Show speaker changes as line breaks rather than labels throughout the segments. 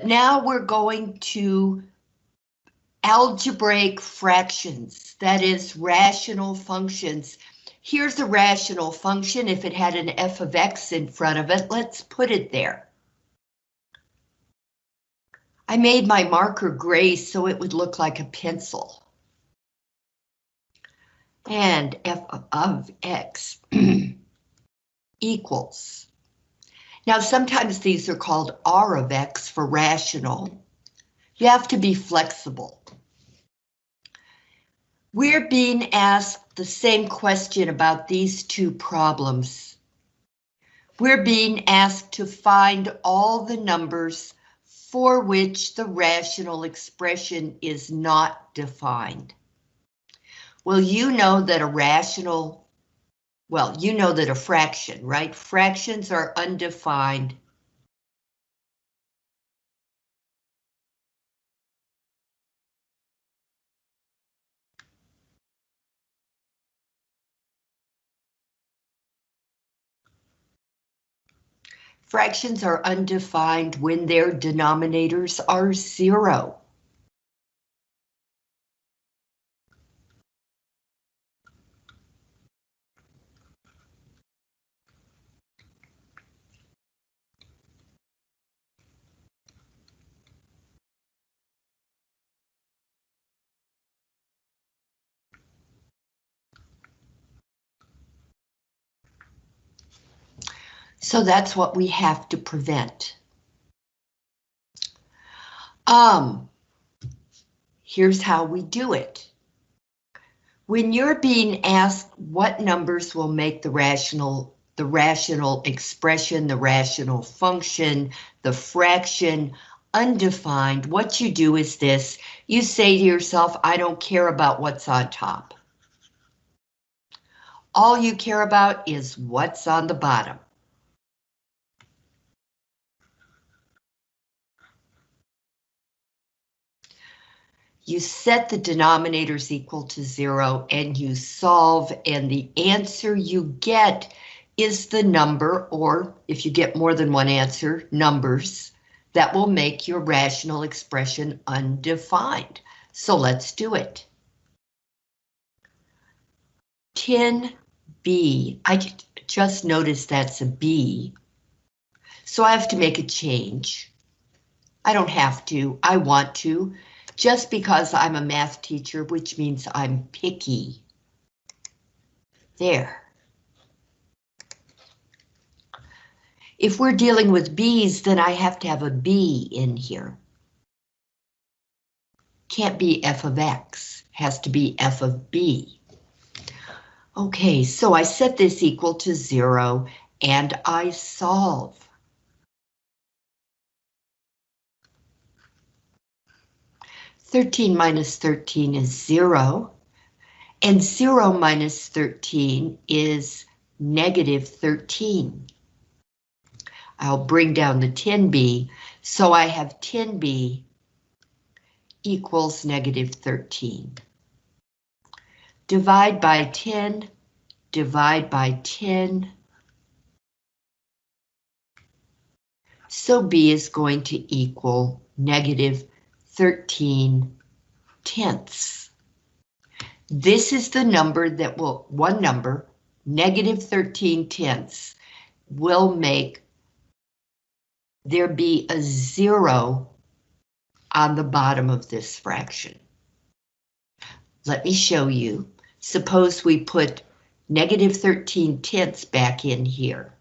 Now we're going to algebraic fractions, that is rational functions. Here's a rational function. If it had an f of x in front of it, let's put it there. I made my marker gray so it would look like a pencil. And f of x equals. Now sometimes these are called r of x for rational. You have to be flexible. We're being asked the same question about these two problems. We're being asked to find all the numbers for which the rational expression is not defined. Well, you know that a rational, well, you know that a fraction, right? Fractions are undefined. Fractions are undefined when their denominators are zero. So that's what we have to prevent. Um, here's how we do it. When you're being asked what numbers will make the rational the rational expression, the rational function, the fraction undefined, what you do is this. You say to yourself, I don't care about what's on top. All you care about is what's on the bottom. You set the denominators equal to zero and you solve and the answer you get is the number or if you get more than one answer, numbers that will make your rational expression undefined. So let's do it. 10b, I just noticed that's a B. So I have to make a change. I don't have to, I want to just because I'm a math teacher, which means I'm picky. There. If we're dealing with B's, then I have to have a B in here. Can't be f of x, has to be f of b. Okay, so I set this equal to zero and I solve. 13 minus 13 is 0, and 0 minus 13 is negative 13. I'll bring down the 10b, so I have 10b equals negative 13. Divide by 10, divide by 10. So b is going to equal negative 13 tenths. This is the number that will, one number, negative 13 tenths, will make there be a zero on the bottom of this fraction. Let me show you. Suppose we put negative 13 tenths back in here.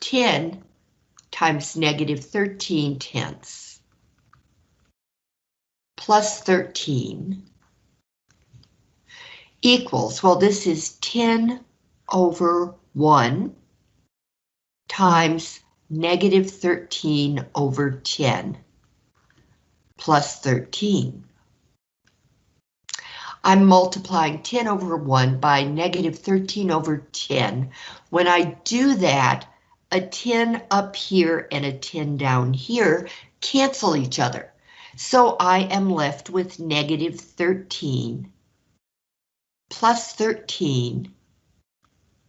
10 times negative 13 tenths plus 13 equals, well, this is 10 over 1 times negative 13 over 10 plus 13. I'm multiplying 10 over 1 by negative 13 over 10. When I do that, a 10 up here and a 10 down here cancel each other. So I am left with negative 13 plus 13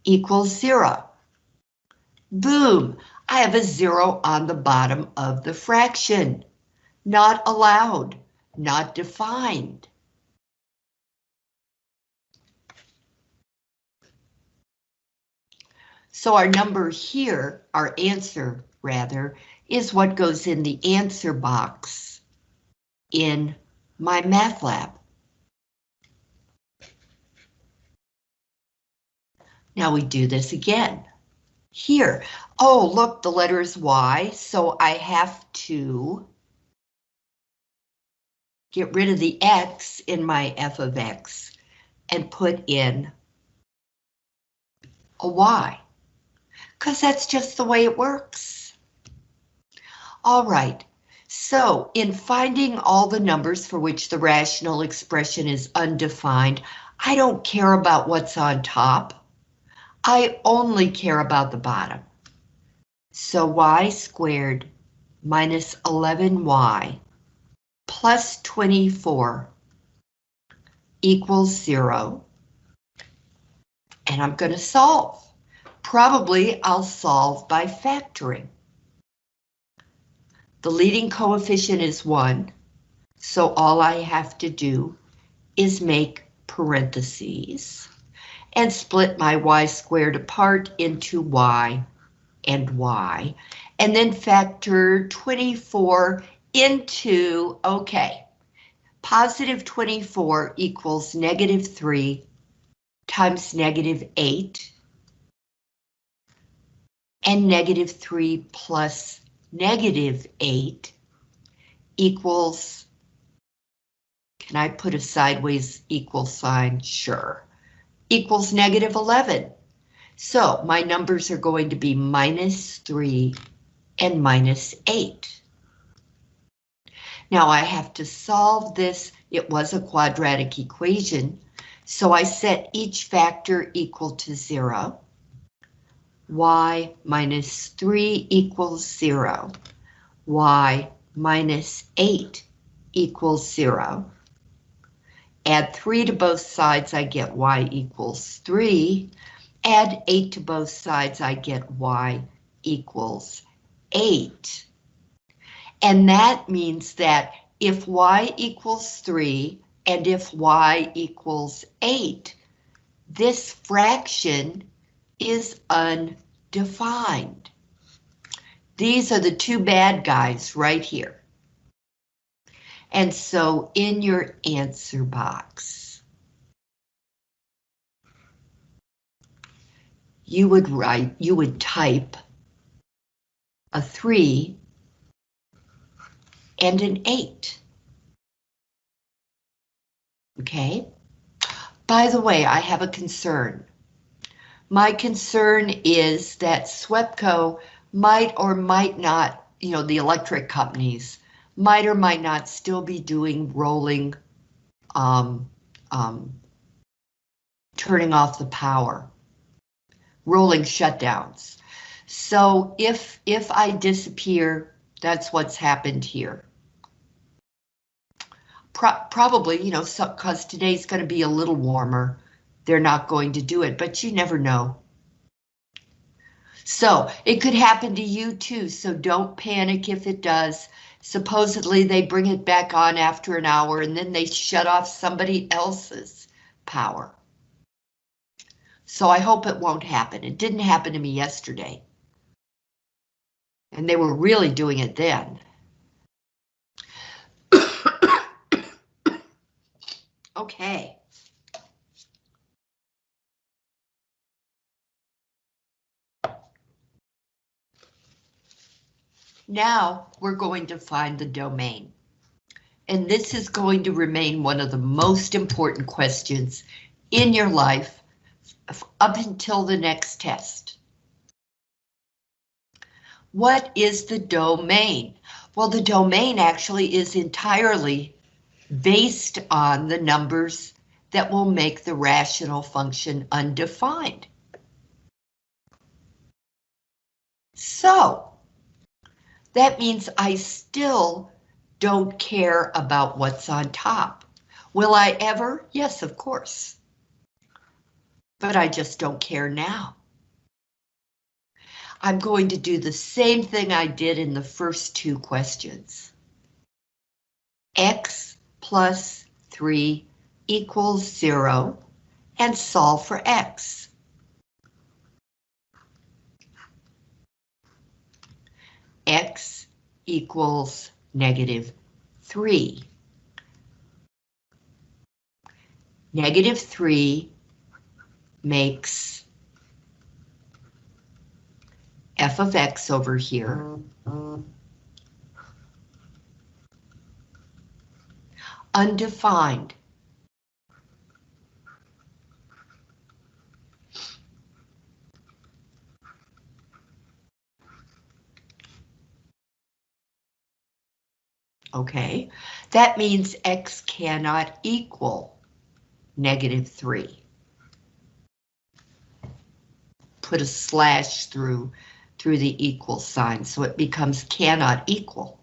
equals zero. Boom, I have a zero on the bottom of the fraction. Not allowed, not defined. So our number here, our answer rather, is what goes in the answer box in MyMathLab. Now we do this again. Here, oh, look, the letter is Y, so I have to get rid of the X in my f of X and put in a Y, because that's just the way it works. All right, so in finding all the numbers for which the rational expression is undefined, I don't care about what's on top. I only care about the bottom. So y squared minus 11y plus 24 equals zero. And I'm going to solve. Probably I'll solve by factoring. The leading coefficient is one, so all I have to do is make parentheses and split my y squared apart into y and y, and then factor 24 into, okay, positive 24 equals negative 3 times negative 8, and negative 3 plus negative 8 equals, can I put a sideways equal sign? Sure equals negative 11. So my numbers are going to be minus 3 and minus 8. Now I have to solve this. It was a quadratic equation, so I set each factor equal to 0. Y minus 3 equals 0. y minus 8 equals 0. Add 3 to both sides, I get y equals 3. Add 8 to both sides, I get y equals 8. And that means that if y equals 3 and if y equals 8, this fraction is undefined. These are the two bad guys right here. And so in your answer box, you would write, you would type a three and an eight. Okay. By the way, I have a concern. My concern is that SWEPCO might or might not, you know, the electric companies might or might not still be doing rolling, um, um, turning off the power, rolling shutdowns. So if, if I disappear, that's what's happened here. Pro probably, you know, because so, today's going to be a little warmer. They're not going to do it, but you never know. So it could happen to you too, so don't panic if it does. Supposedly they bring it back on after an hour and then they shut off somebody else's power. So I hope it won't happen. It didn't happen to me yesterday. And they were really doing it then. okay. Now we're going to find the domain. And this is going to remain one of the most important questions in your life up until the next test. What is the domain? Well, the domain actually is entirely based on the numbers that will make the rational function undefined. So, that means I still don't care about what's on top. Will I ever? Yes, of course. But I just don't care now. I'm going to do the same thing I did in the first two questions. X plus 3 equals 0 and solve for X. X equals negative 3. Negative 3 makes f of x over here. Undefined. Okay, that means x cannot equal negative 3. Put a slash through, through the equal sign, so it becomes cannot equal.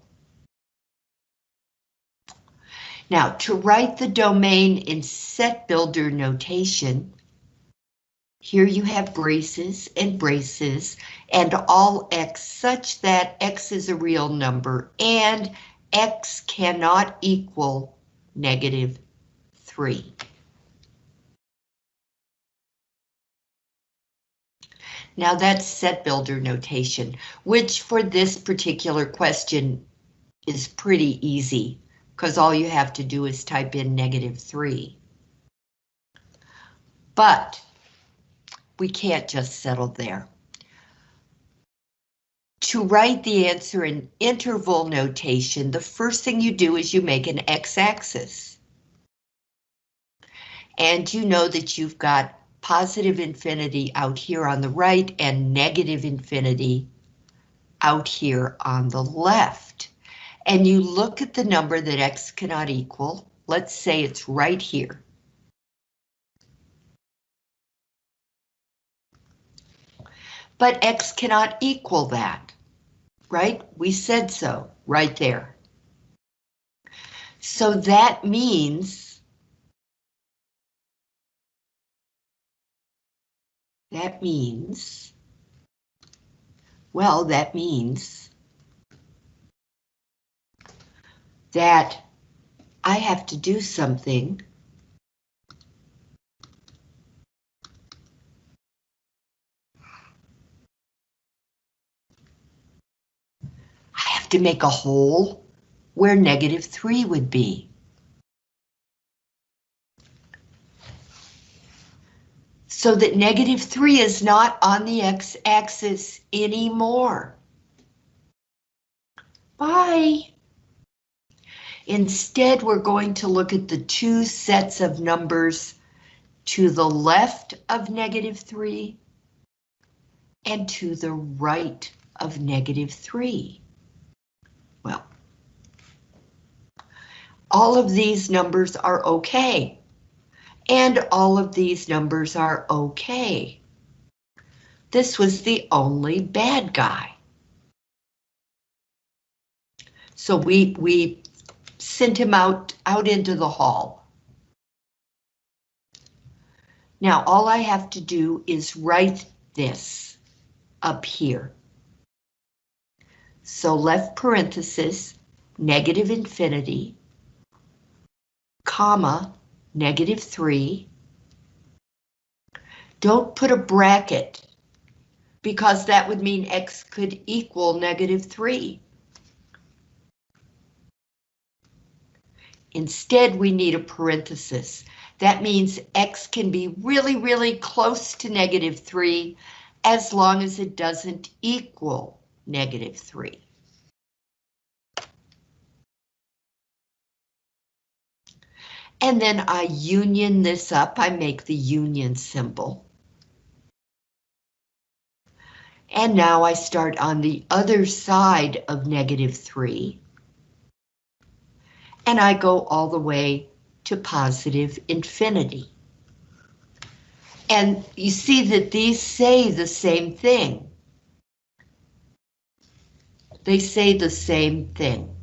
Now, to write the domain in set builder notation, here you have braces and braces and all x such that x is a real number and x cannot equal negative 3. Now that's set builder notation, which for this particular question is pretty easy, because all you have to do is type in negative 3. But we can't just settle there. To write the answer in interval notation, the first thing you do is you make an x-axis. And you know that you've got positive infinity out here on the right and negative infinity out here on the left. And you look at the number that x cannot equal. Let's say it's right here. But x cannot equal that, right? We said so right there. So that means That means, well, that means that I have to do something to make a hole where negative 3 would be. so that negative 3 is not on the x-axis anymore. Bye. Instead, we're going to look at the two sets of numbers to the left of negative 3 and to the right of negative 3. Well, all of these numbers are okay. And all of these numbers are okay. This was the only bad guy. So we, we sent him out, out into the hall. Now all I have to do is write this up here. So left parenthesis, negative infinity, comma, negative 3. Don't put a bracket because that would mean x could equal negative 3. Instead, we need a parenthesis. That means x can be really, really close to negative 3 as long as it doesn't equal negative 3. And then I union this up, I make the union symbol. And now I start on the other side of negative 3. And I go all the way to positive infinity. And you see that these say the same thing. They say the same thing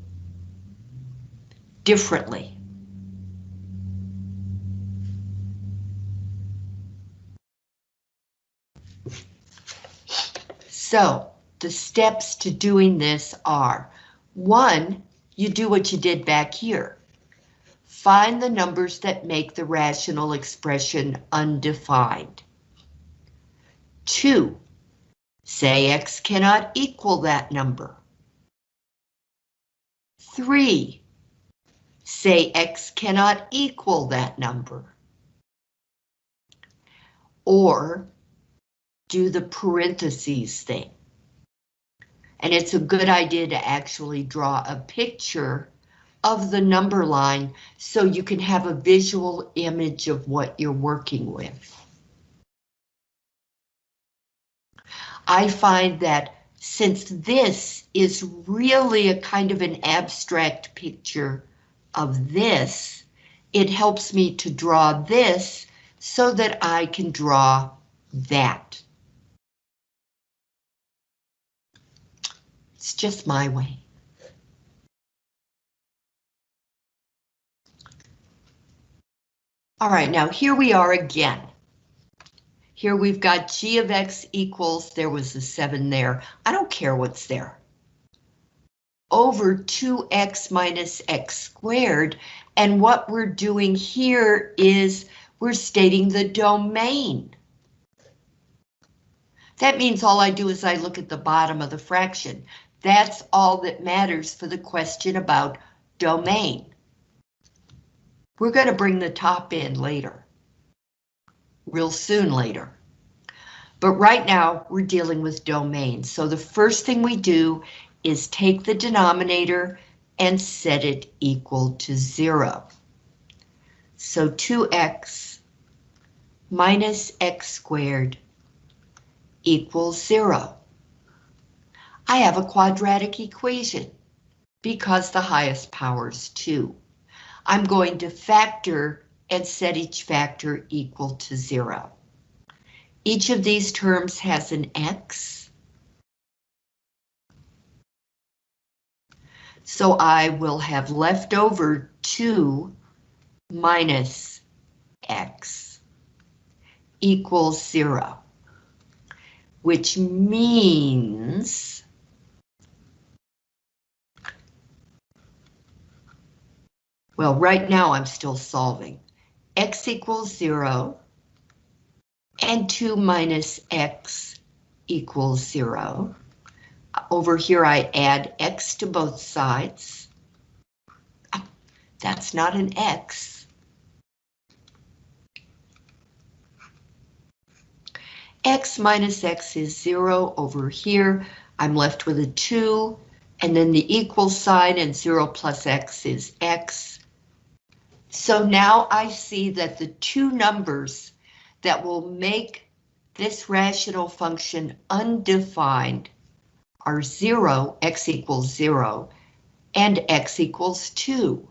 differently. So the steps to doing this are, one, you do what you did back here. Find the numbers that make the rational expression undefined. Two, say x cannot equal that number. Three, say x cannot equal that number. Or do the parentheses thing. And it's a good idea to actually draw a picture of the number line so you can have a visual image of what you're working with. I find that since this is really a kind of an abstract picture of this, it helps me to draw this so that I can draw that. It's just my way. All right, now here we are again. Here we've got g of x equals, there was a 7 there. I don't care what's there. Over 2x minus x squared. And what we're doing here is we're stating the domain. That means all I do is I look at the bottom of the fraction. That's all that matters for the question about domain. We're going to bring the top in later. Real soon later. But right now we're dealing with domain. So the first thing we do is take the denominator and set it equal to zero. So 2x minus x squared equals zero. I have a quadratic equation because the highest power is 2. I'm going to factor and set each factor equal to 0. Each of these terms has an x. So I will have left over 2 minus x equals 0, which means Well, right now I'm still solving. X equals 0 and 2 minus x equals 0. Over here I add x to both sides. That's not an x. x minus x is 0 over here. I'm left with a 2, and then the equal sign, and 0 plus x is x. So now I see that the two numbers that will make this rational function undefined are 0, x equals 0, and x equals 2.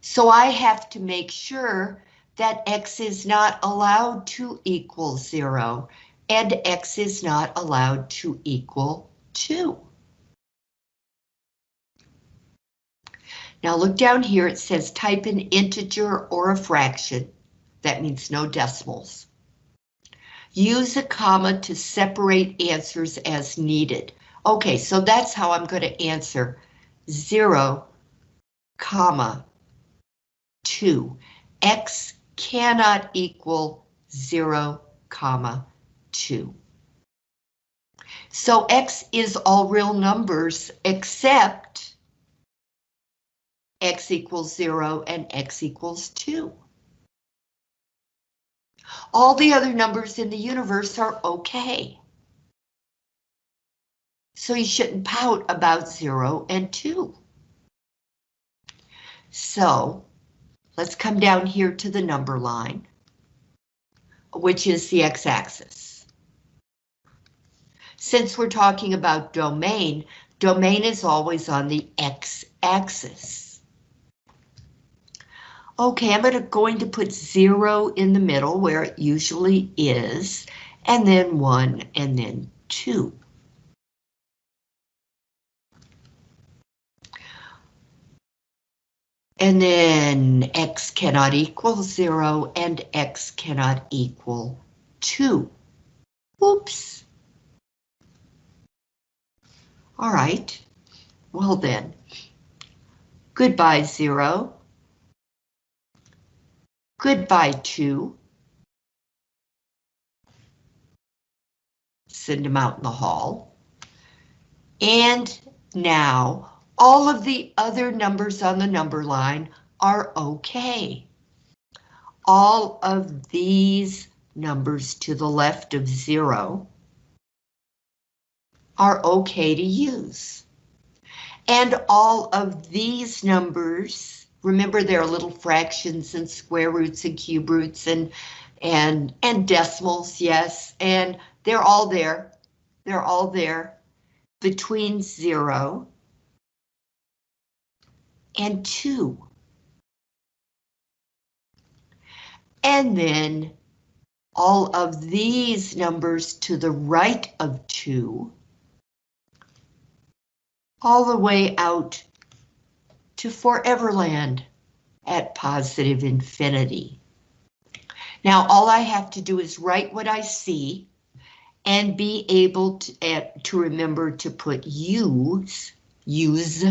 So I have to make sure that x is not allowed to equal 0, and x is not allowed to equal 2. Now look down here, it says type an integer or a fraction. That means no decimals. Use a comma to separate answers as needed. Okay, so that's how I'm going to answer 0, comma, 2. X cannot equal 0, comma, 2. So X is all real numbers except x equals 0 and x equals 2. All the other numbers in the universe are okay. So you shouldn't pout about 0 and 2. So let's come down here to the number line, which is the x-axis. Since we're talking about domain, domain is always on the x-axis. Okay, I'm gonna, going to put zero in the middle where it usually is, and then one, and then two. And then x cannot equal zero, and x cannot equal two. Oops, All right, well then, goodbye zero, goodbye to. send them out in the hall, and now all of the other numbers on the number line are okay. All of these numbers to the left of zero are okay to use. And all of these numbers, remember there are little fractions and square roots and cube roots and, and, and decimals, yes, and they're all there. They're all there between zero and two. And then all of these numbers to the right of 2, all the way out to Foreverland at positive infinity. Now all I have to do is write what I see and be able to, uh, to remember to put use, use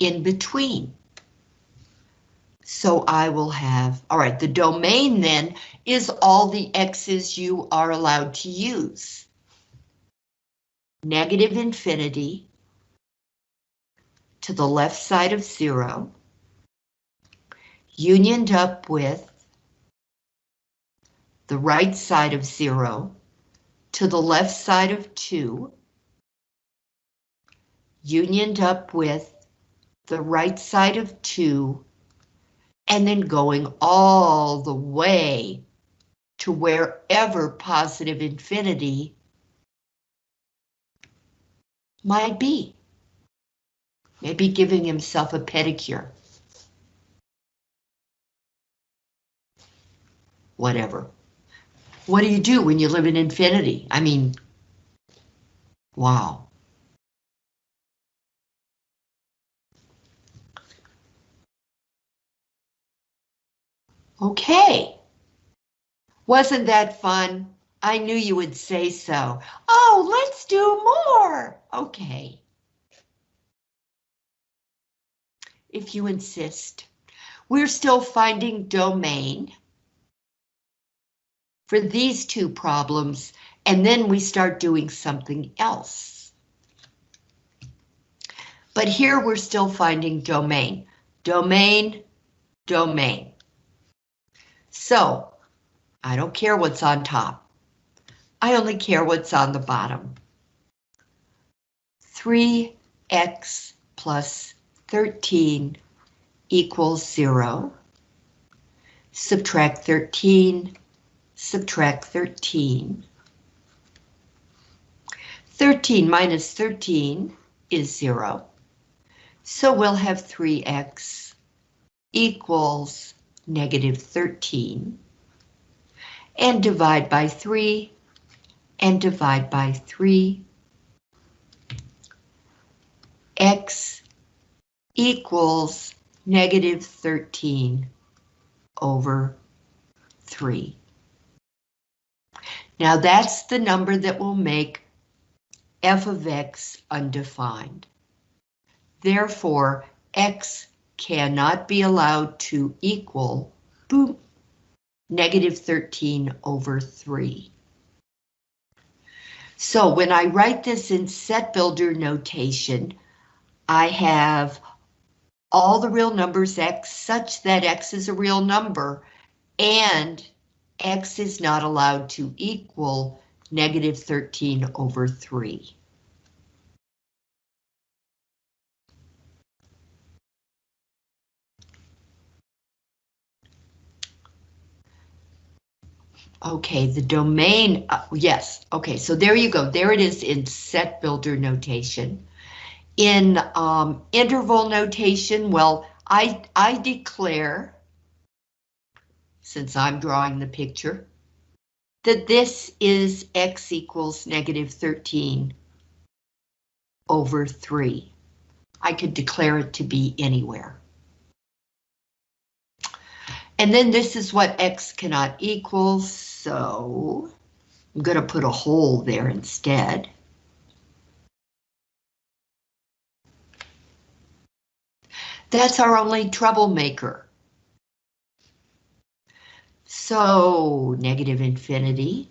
in between. So I will have, all right, the domain then is all the x's you are allowed to use. Negative infinity to the left side of zero, unioned up with the right side of zero to the left side of two, unioned up with the right side of two and then going all the way to wherever positive infinity might be. Maybe giving himself a pedicure. Whatever. What do you do when you live in infinity? I mean, wow. Okay. Wasn't that fun? I knew you would say so. Oh, let's do more. Okay. If you insist. We're still finding domain for these two problems, and then we start doing something else. But here we're still finding domain. Domain, domain. So, I don't care what's on top. I only care what's on the bottom. 3x plus 13 equals 0. Subtract 13, subtract 13. 13 minus 13 is 0. So we'll have 3x equals negative 13, and divide by 3, and divide by 3. x equals negative 13 over 3. Now that's the number that will make f of x undefined. Therefore, x cannot be allowed to equal, boom, negative 13 over 3. So when I write this in set builder notation, I have all the real numbers x such that x is a real number and x is not allowed to equal negative 13 over 3. Okay, the domain, uh, yes, okay, so there you go. There it is in set builder notation. In um, interval notation, well, I, I declare, since I'm drawing the picture, that this is x equals negative 13 over 3. I could declare it to be anywhere. And then this is what x cannot equal, so I'm going to put a hole there instead. That's our only troublemaker. So negative infinity,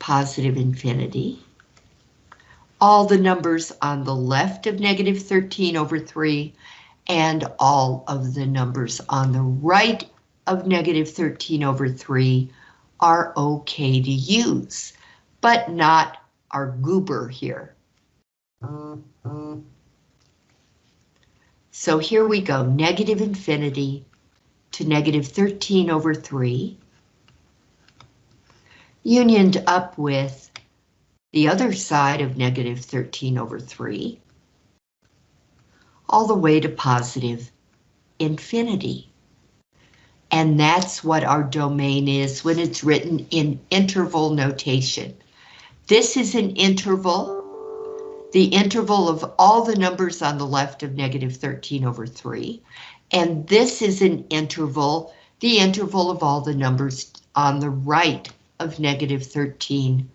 positive infinity. All the numbers on the left of negative 13 over 3 and all of the numbers on the right of negative 13 over 3 are okay to use, but not our goober here. So here we go, negative infinity to negative 13 over 3, unioned up with the other side of negative 13 over 3, all the way to positive infinity. And that's what our domain is when it's written in interval notation. This is an interval, the interval of all the numbers on the left of negative 13 over 3. And this is an interval, the interval of all the numbers on the right of negative 13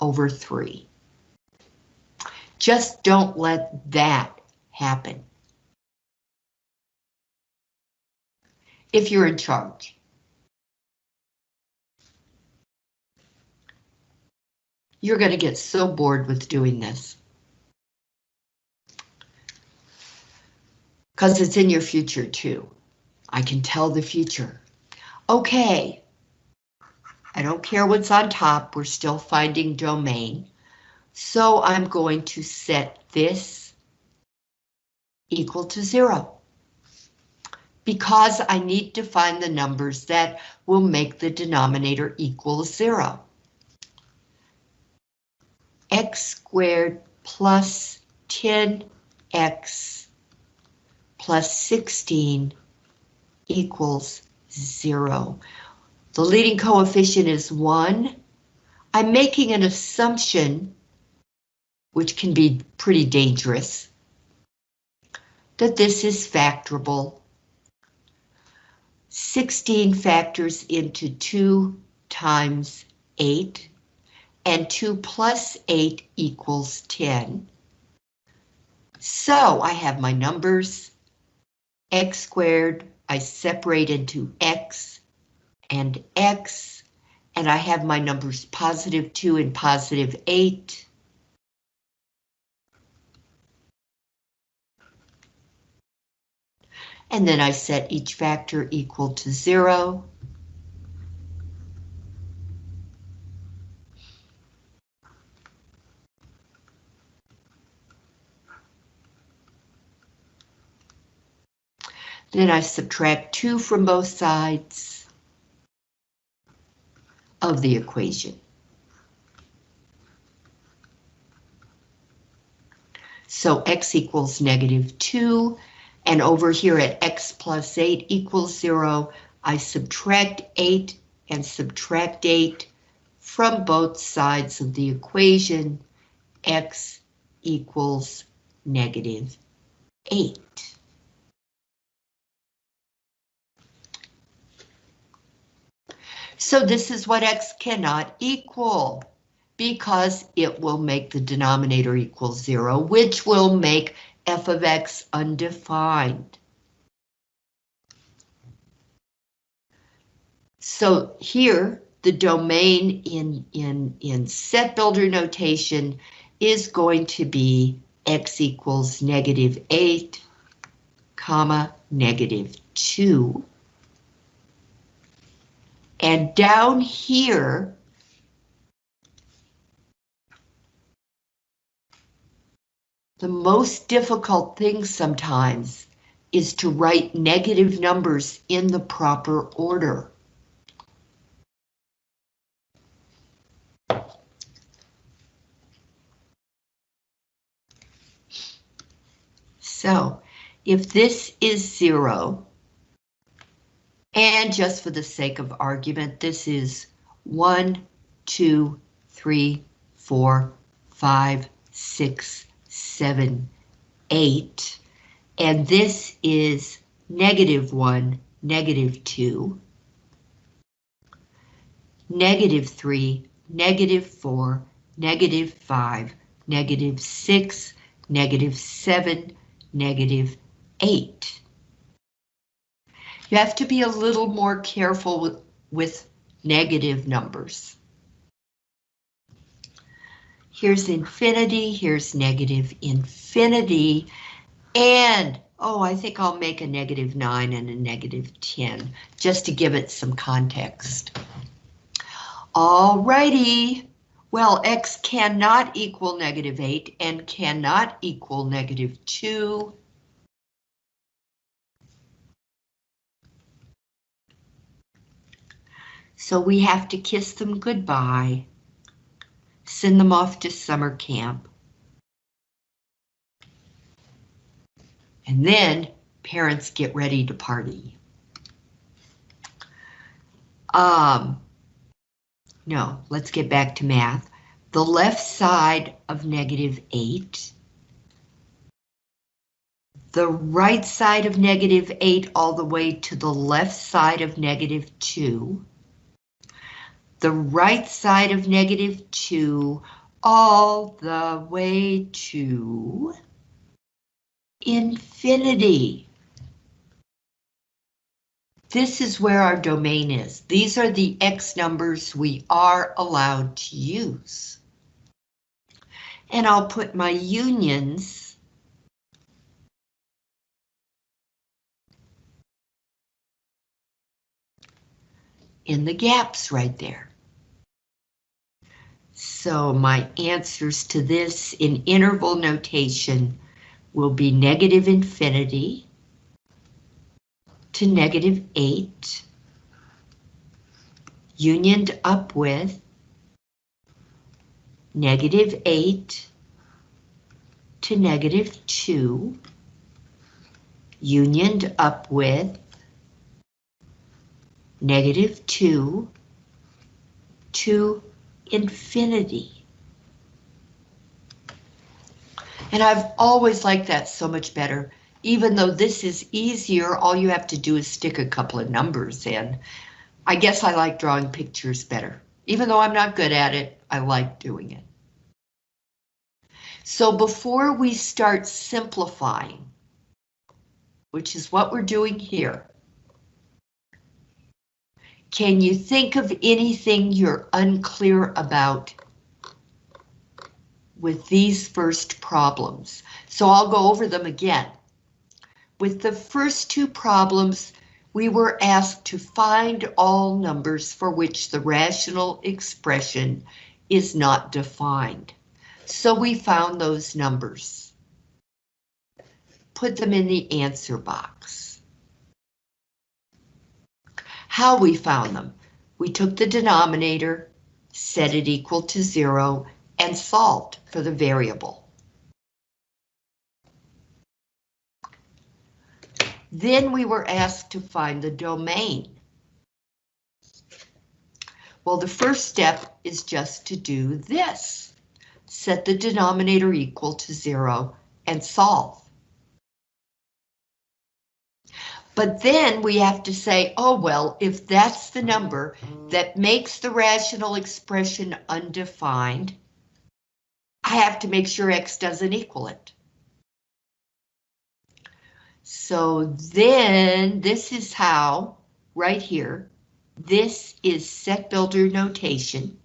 over 3. Just don't let that happen. If you're in charge. You're going to get so bored with doing this. Because it's in your future too. I can tell the future. Okay. I don't care what's on top, we're still finding domain. So I'm going to set this equal to zero. Because I need to find the numbers that will make the denominator equal zero. x squared plus 10x plus 16 equals zero. The leading coefficient is 1. I'm making an assumption, which can be pretty dangerous, that this is factorable. 16 factors into 2 times 8, and 2 plus 8 equals 10. So I have my numbers, x squared, I separate into x, and X, and I have my numbers positive 2 and positive 8. And then I set each factor equal to 0. Then I subtract 2 from both sides of the equation. So x equals negative 2, and over here at x plus 8 equals 0, I subtract 8 and subtract 8 from both sides of the equation, x equals negative 8. So this is what x cannot equal because it will make the denominator equal zero, which will make f of x undefined. So here, the domain in, in, in set builder notation is going to be x equals negative 8, comma, negative 2. And down here, the most difficult thing sometimes is to write negative numbers in the proper order. So if this is zero, and just for the sake of argument, this is one, two, three, four, five, six, seven, eight. And this is negative one, negative two, negative three, negative 4, negative 5, negative 6, negative 7, negative 8. You have to be a little more careful with, with negative numbers. Here's infinity, here's negative infinity, and, oh, I think I'll make a negative 9 and a negative 10, just to give it some context. Alrighty, well, x cannot equal negative 8 and cannot equal negative 2. So we have to kiss them goodbye send them off to summer camp. And then parents get ready to party. Um, no, let's get back to math. The left side of negative 8. The right side of negative 8 all the way to the left side of negative 2 the right side of negative 2 all the way to infinity. This is where our domain is. These are the X numbers we are allowed to use. And I'll put my unions in the gaps right there. So my answers to this in interval notation will be negative infinity to negative 8, unioned up with negative 8 to negative 2, unioned up with negative 2 to infinity. And I've always liked that so much better. Even though this is easier, all you have to do is stick a couple of numbers in. I guess I like drawing pictures better. Even though I'm not good at it, I like doing it. So before we start simplifying, which is what we're doing here, can you think of anything you're unclear about with these first problems? So I'll go over them again. With the first two problems, we were asked to find all numbers for which the rational expression is not defined. So we found those numbers. Put them in the answer box how we found them. We took the denominator, set it equal to zero, and solved for the variable. Then we were asked to find the domain. Well, the first step is just to do this. Set the denominator equal to zero and solve. But then we have to say, oh, well, if that's the number that makes the rational expression undefined, I have to make sure X doesn't equal it. So then this is how, right here, this is set builder notation.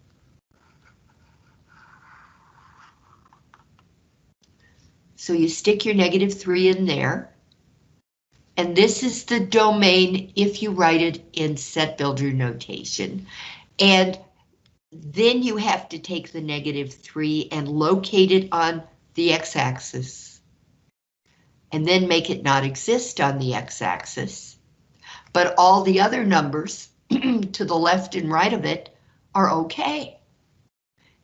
So you stick your negative three in there. And this is the domain if you write it in set builder notation. And then you have to take the negative 3 and locate it on the x-axis. And then make it not exist on the x-axis. But all the other numbers to the left and right of it are okay.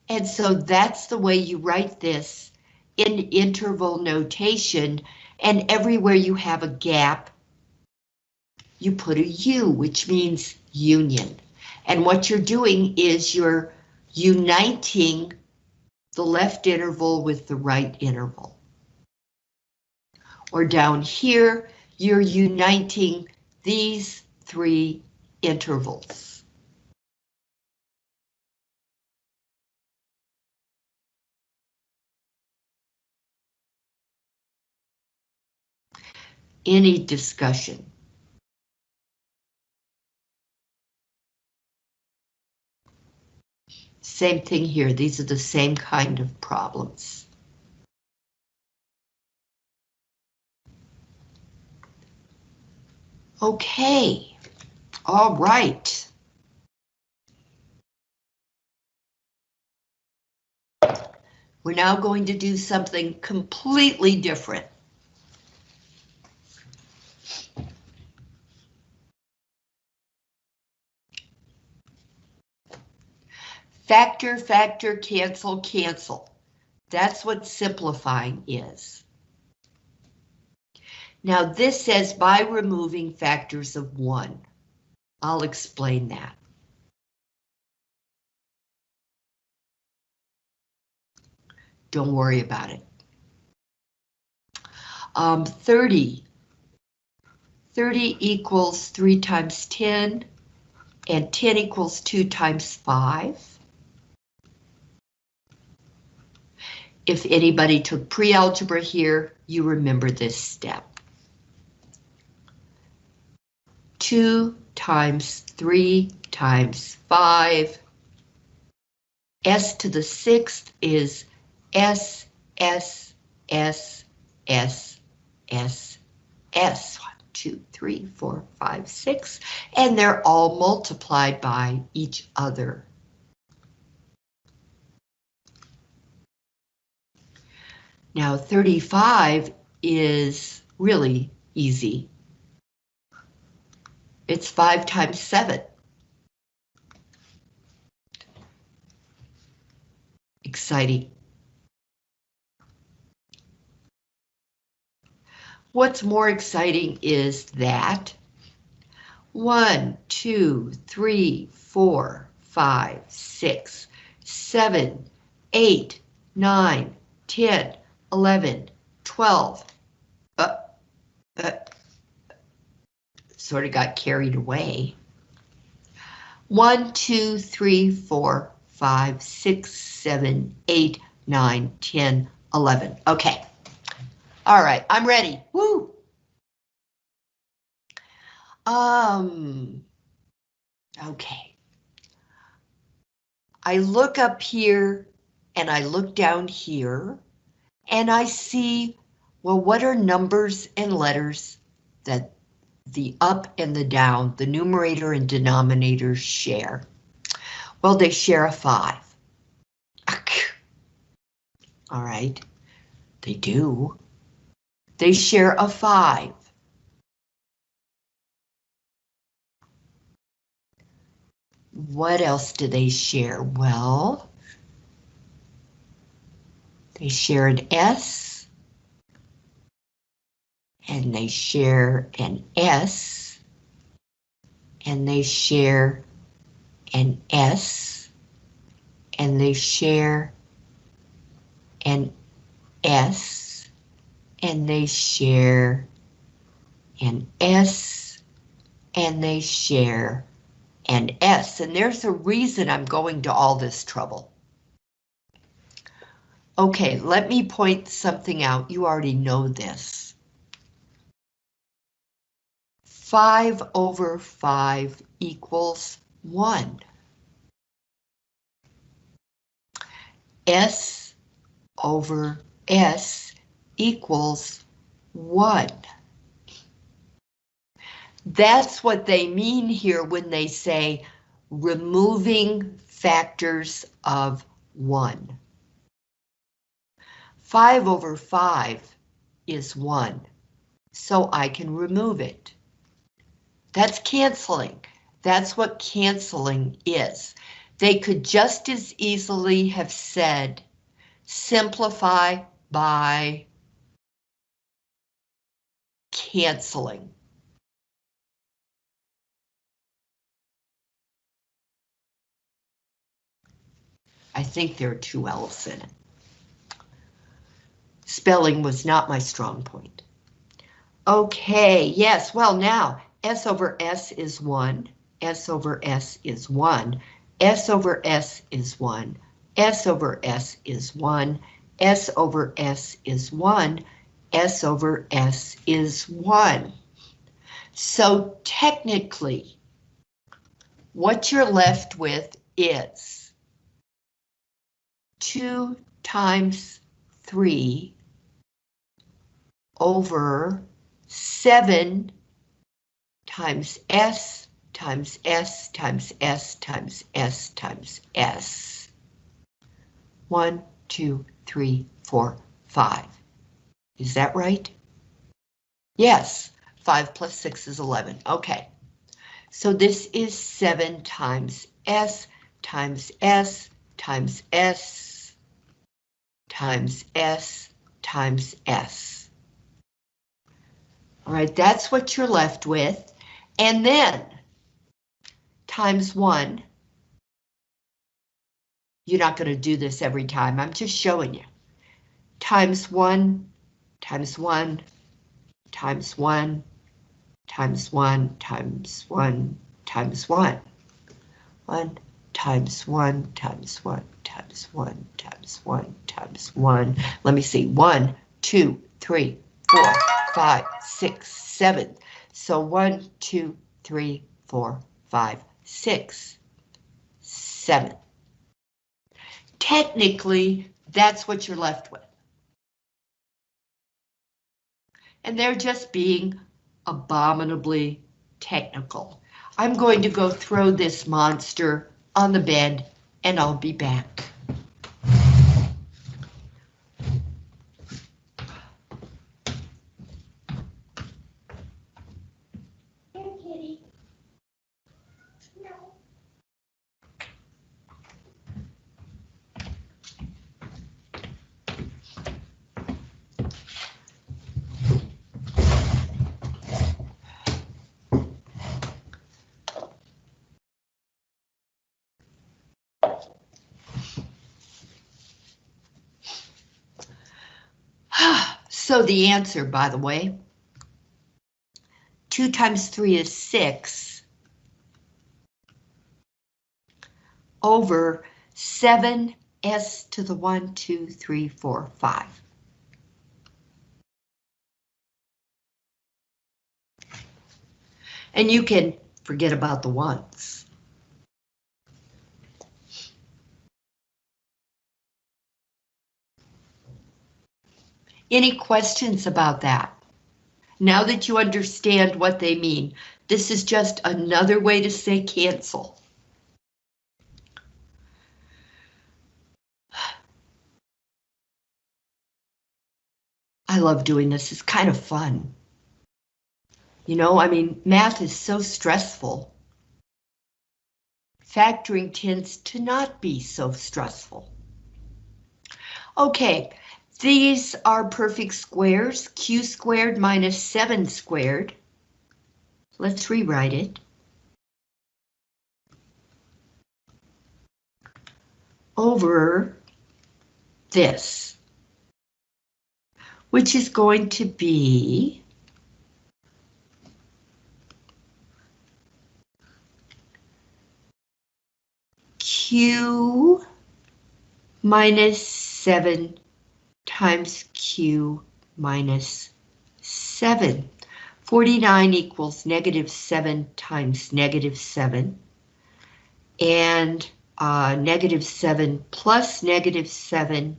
And so that's the way you write this in interval notation and everywhere you have a gap, you put a U, which means union. And what you're doing is you're uniting the left interval with the right interval. Or down here, you're uniting these three intervals. Any discussion? Same thing here, these are the same kind of problems. Okay, all right. We're now going to do something completely different. Factor, factor, cancel, cancel. That's what simplifying is. Now this says by removing factors of one. I'll explain that. Don't worry about it. Um, 30. 30 equals 3 times 10, and 10 equals 2 times 5. If anybody took pre-algebra here, you remember this step. 2 times 3 times 5. S to the sixth is S, S, S, S, S, S. One, two, three, four, five, six. And they're all multiplied by each other. Now 35 is really easy. It's 5 times 7. Exciting. What's more exciting is that 1, 2, 3, 4, 5, 6, 7, 8, 9, 10, 11, 12. Uh, uh, sort of got carried away. 1, 2, 3, 4, 5, 6, 7, 8, 9, 10, 11. Okay. All right, I'm ready. Woo! Um, okay. I look up here and I look down here and I see, well, what are numbers and letters that the up and the down, the numerator and denominator share? Well, they share a five. All right, they do. They share a five. What else do they share? Well, they share an S. And they share an S. And they share an S. And they share an S. And they share an S. And they share an S. And there's a reason I'm going to all this trouble. Okay, let me point something out. You already know this. 5 over 5 equals 1. S over S equals 1. That's what they mean here when they say removing factors of 1. 5 over 5 is 1, so I can remove it. That's canceling. That's what canceling is. They could just as easily have said simplify by canceling. I think there are two L's in it. Spelling was not my strong point. Okay, yes, well now, S over S is 1, S over S is 1, S over S is 1, S over S is 1, S over S is 1, S over S is 1. So technically, what you're left with is 2 times 3 over 7 times S times S times S times S times S. 1, 2, 3, 4, 5. Is that right? Yes, 5 plus 6 is 11. Okay. So this is 7 times S times S times S times S times S. All right, that's what you're left with. And then times 1. You're not going to do this every time. I'm just showing you. Times 1 times 1 times 1 times 1 times 1 times 1. 1 times 1 times 1 times 1 times 1 times 1. Let me see. 1, 2, 3, 4, 5, 6, 7. So 1, 2, 3, 4, 5, 6, 7. Technically, that's what you're left with. And they're just being abominably technical. I'm going to go throw this monster on the bed and I'll be back. So the answer, by the way, 2 times 3 is 6 over 7s to the 1, 2, 3, 4, 5. And you can forget about the ones. Any questions about that? Now that you understand what they mean, this is just another way to say cancel. I love doing this, it's kind of fun. You know, I mean, math is so stressful. Factoring tends to not be so stressful. Okay, these are perfect squares, q squared minus 7 squared. Let's rewrite it. Over this, which is going to be q minus 7 times Q minus 7. 49 equals negative 7 times negative 7. And uh, negative 7 plus negative 7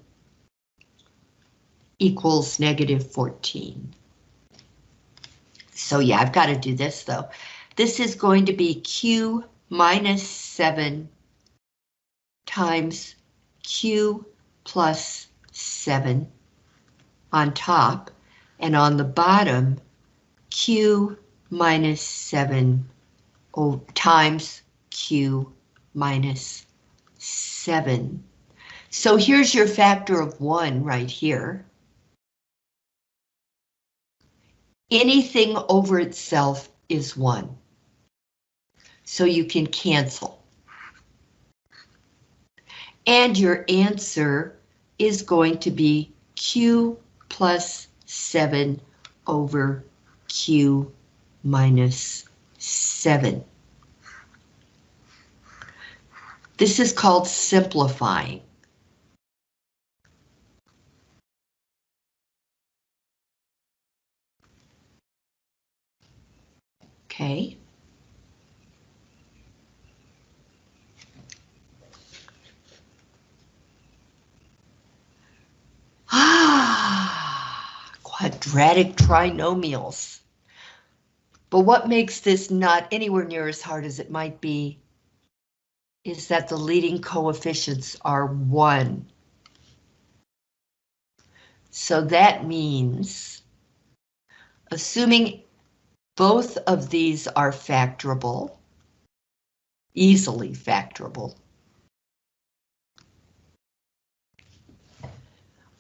equals negative 14. So yeah, I've got to do this though. This is going to be Q minus 7 times Q plus 7 on top, and on the bottom, Q minus 7 oh, times Q minus 7. So here's your factor of 1 right here. Anything over itself is 1. So you can cancel. And your answer is going to be Q plus 7 over Q minus 7. This is called simplifying. Okay. Ah, quadratic trinomials. But what makes this not anywhere near as hard as it might be is that the leading coefficients are 1. So that means, assuming both of these are factorable, easily factorable,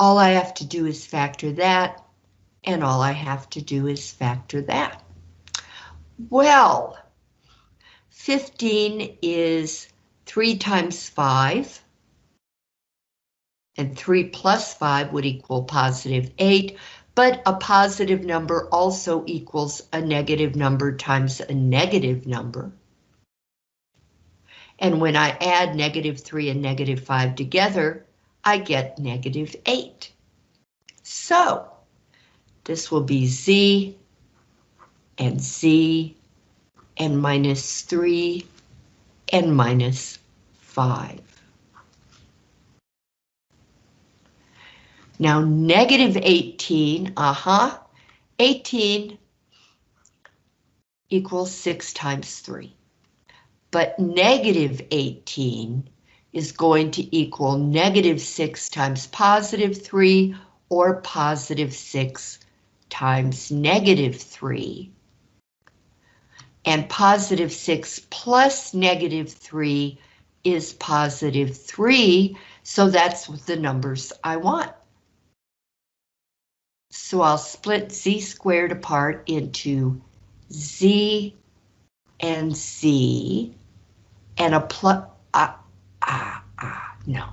all I have to do is factor that, and all I have to do is factor that. Well, 15 is 3 times 5, and 3 plus 5 would equal positive 8, but a positive number also equals a negative number times a negative number. And when I add negative 3 and negative 5 together, I get negative 8. So, this will be z and z and minus 3 and minus 5. Now negative 18, uh-huh, 18 equals 6 times 3. But negative 18 is going to equal negative 6 times positive 3 or positive 6 times negative 3. And positive 6 plus negative 3 is positive 3, so that's the numbers I want. So I'll split z squared apart into z and z and a plus, ah, ah, ah, no.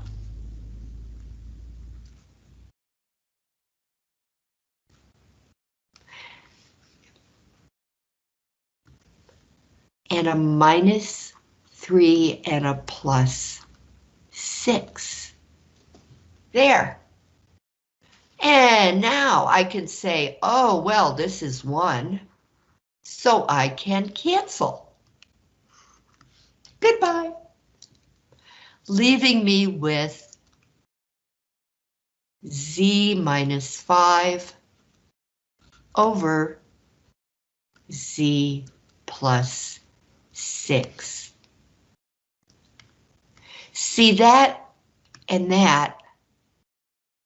And a minus 3 and a plus 6. There. And now I can say, oh, well, this is 1, so I can cancel. Goodbye. Leaving me with z minus 5 over z plus 6. See that and that,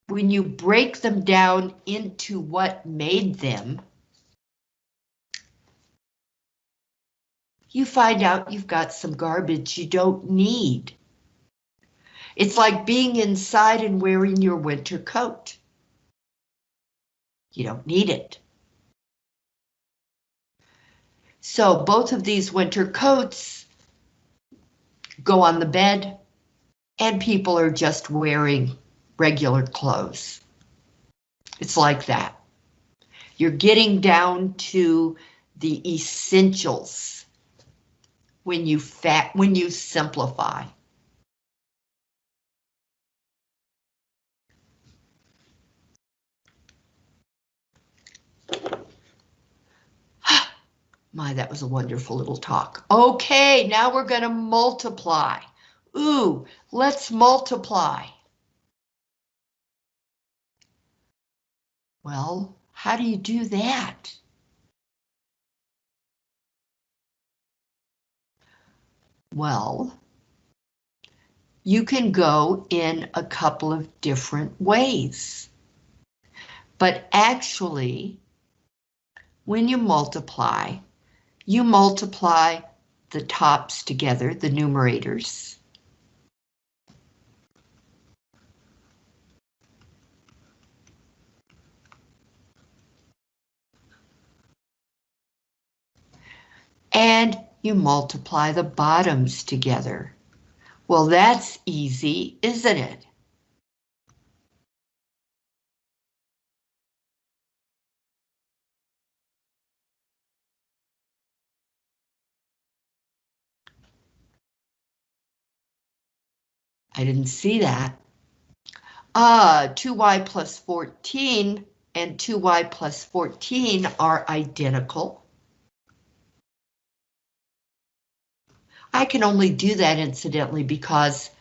when you break them down into what made them, you find out you've got some garbage you don't need. It's like being inside and wearing your winter coat. You don't need it. So both of these winter coats go on the bed and people are just wearing regular clothes. It's like that. You're getting down to the essentials when you fat when you simplify. My, that was a wonderful little talk. Okay, now we're going to multiply. Ooh, let's multiply. Well, how do you do that? Well, you can go in a couple of different ways. But actually, when you multiply, you multiply the tops together, the numerators. And you multiply the bottoms together. Well, that's easy, isn't it? I didn't see that. Uh, 2y plus 14 and 2y plus 14 are identical. I can only do that incidentally because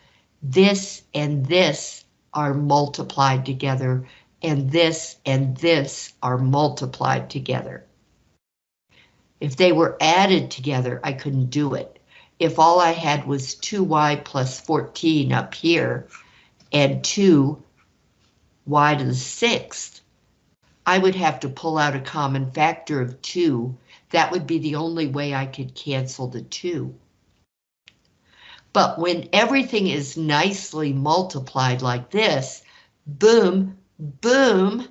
this and this are multiplied together and this and this are multiplied together. If they were added together, I couldn't do it. If all I had was 2y plus 14 up here and 2y to the sixth, I would have to pull out a common factor of 2. That would be the only way I could cancel the 2. But when everything is nicely multiplied like this, boom, boom,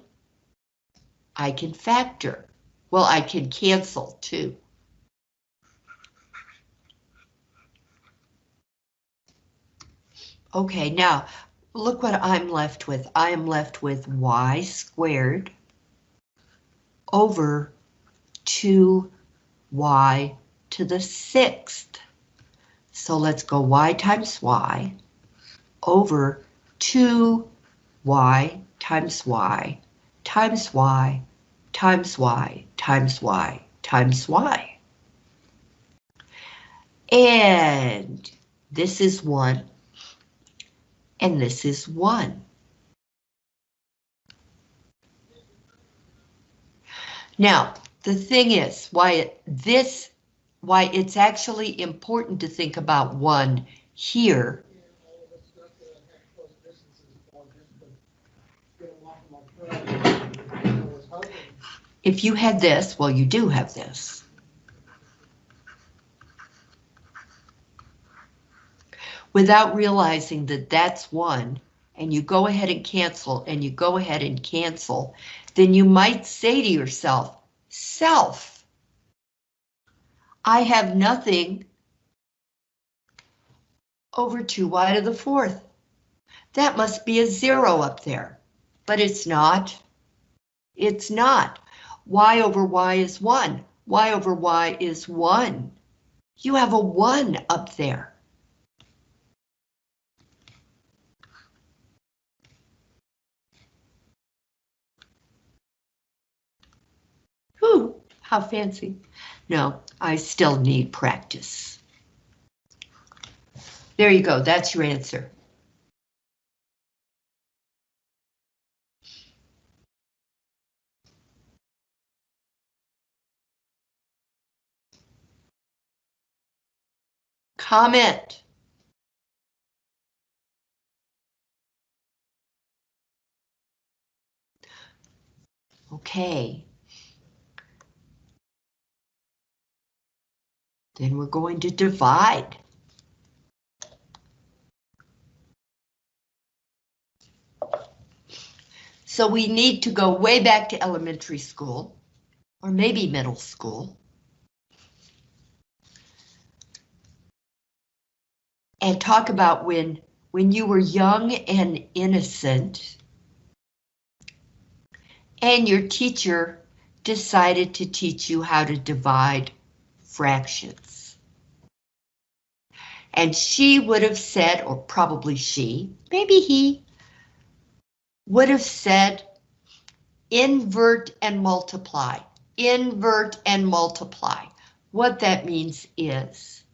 I can factor. Well, I can cancel too. Okay, now look what I'm left with. I am left with y squared over 2y to the sixth. So let's go y times y over 2y times y times y times y times y times y. And this is 1 and this is 1. Now, the thing is, why this, why it's actually important to think about 1 here If you had this, well, you do have this. Without realizing that that's one, and you go ahead and cancel, and you go ahead and cancel, then you might say to yourself, self, I have nothing over 2y to the fourth. That must be a zero up there, but it's not. It's not y over y is 1. y over y is 1. You have a 1 up there. Whew, how fancy. No, I still need practice. There you go, that's your answer. Comment. Okay. Then we're going to divide. So we need to go way back to elementary school, or maybe middle school. and talk about when when you were young and innocent and your teacher decided to teach you how to divide fractions. And she would have said, or probably she, maybe he, would have said, invert and multiply, invert and multiply. What that means is,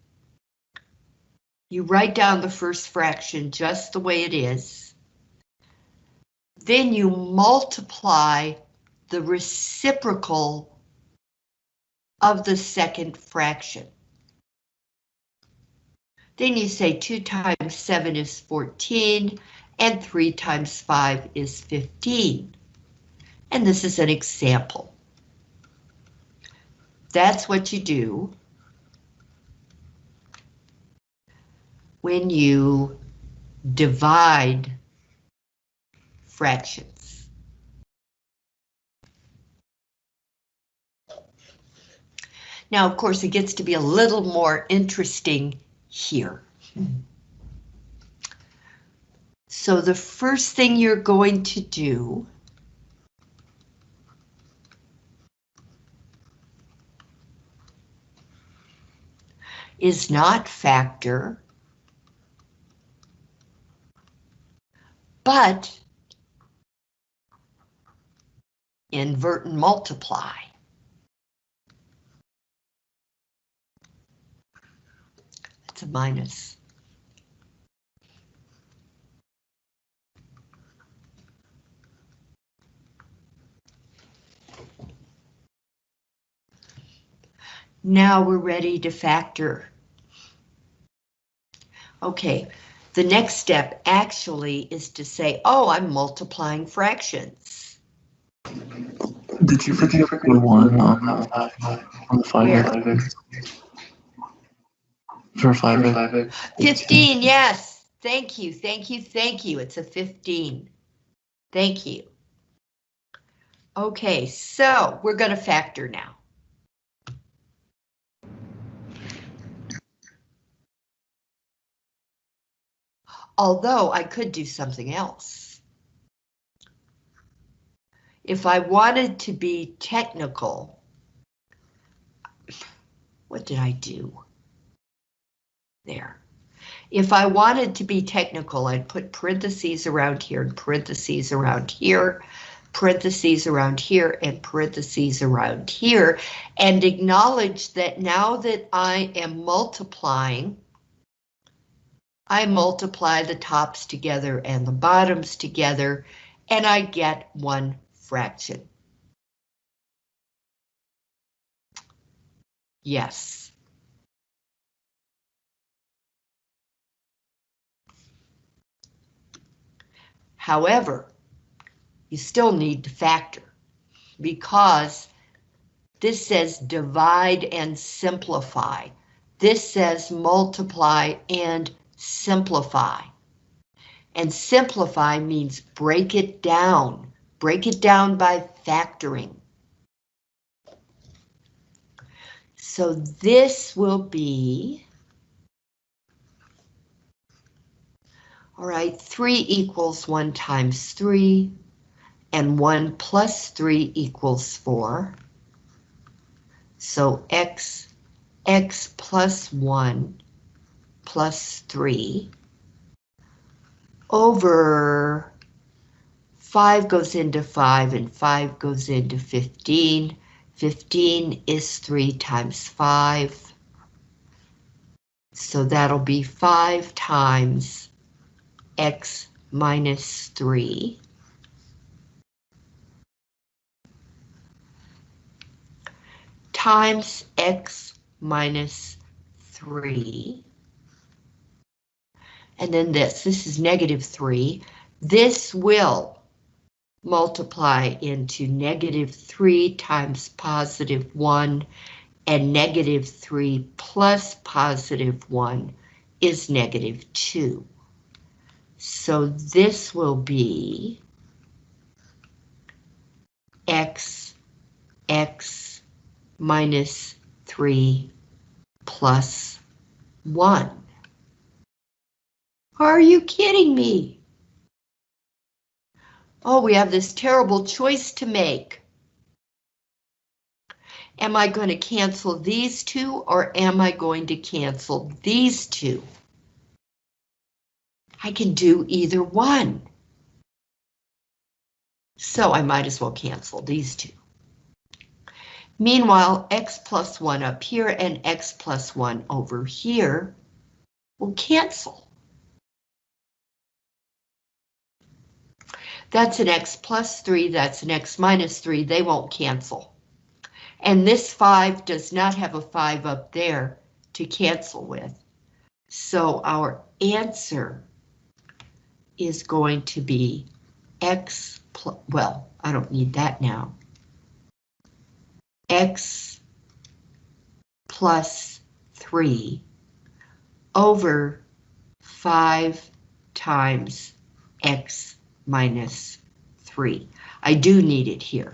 you write down the first fraction just the way it is. Then you multiply the reciprocal of the second fraction. Then you say 2 times 7 is 14, and 3 times 5 is 15. And this is an example. That's what you do. when you divide fractions. Now, of course, it gets to be a little more interesting here. So the first thing you're going to do is not factor but invert and multiply. A minus. Now we're ready to factor. Okay, the next step actually is to say, oh, I'm multiplying fractions.
Did you forget the one on the on the five
Where?
five For five five
15, yes. Thank you, thank you, thank you. It's a 15. Thank you. Okay, so we're going to factor now. Although I could do something else. If I wanted to be technical, what did I do? There. If I wanted to be technical, I'd put parentheses around here and parentheses around here, parentheses around here and parentheses around here, and acknowledge that now that I am multiplying, I multiply the tops together and the bottoms together, and I get one fraction. Yes. However, you still need to factor because this says divide and simplify. This says multiply and simplify. And simplify means break it down. Break it down by factoring. So this will be All right, 3 equals 1 times 3, and 1 plus 3 equals 4. So x, x plus 1 plus 3 over 5 goes into 5 and 5 goes into 15. 15 is 3 times 5. So that'll be 5 times x minus 3 times x minus 3 and then this, this is negative 3. This will multiply into negative 3 times positive 1 and negative 3 plus positive 1 is negative 2. So this will be x, x minus 3 plus 1. Are you kidding me? Oh, we have this terrible choice to make. Am I going to cancel these two or am I going to cancel these two? I can do either one. So I might as well cancel these two. Meanwhile, x plus 1 up here and x plus 1 over here will cancel. That's an x plus 3, that's an x minus 3, they won't cancel. And this 5 does not have a 5 up there to cancel with. So our answer is going to be x, plus, well, I don't need that now. x plus 3 over 5 times x minus 3. I do need it here.